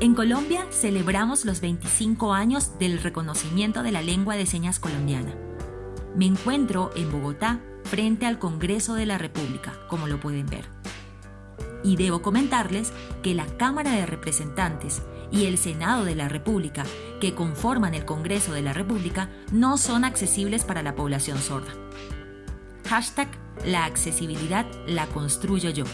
En Colombia celebramos los 25 años del reconocimiento de la lengua de señas colombiana. Me encuentro en Bogotá frente al Congreso de la República, como lo pueden ver. Y debo comentarles que la Cámara de Representantes y el Senado de la República, que conforman el Congreso de la República, no son accesibles para la población sorda. Hashtag la accesibilidad la construyo yo.